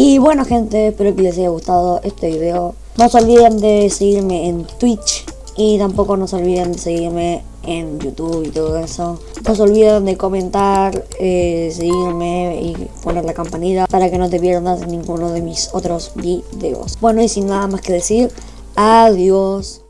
Y bueno gente, espero que les haya gustado este video. No se olviden de seguirme en Twitch y tampoco no se olviden de seguirme en YouTube y todo eso. No se olviden de comentar, eh, seguirme y poner la campanita para que no te pierdas ninguno de mis otros videos. Bueno y sin nada más que decir, adiós.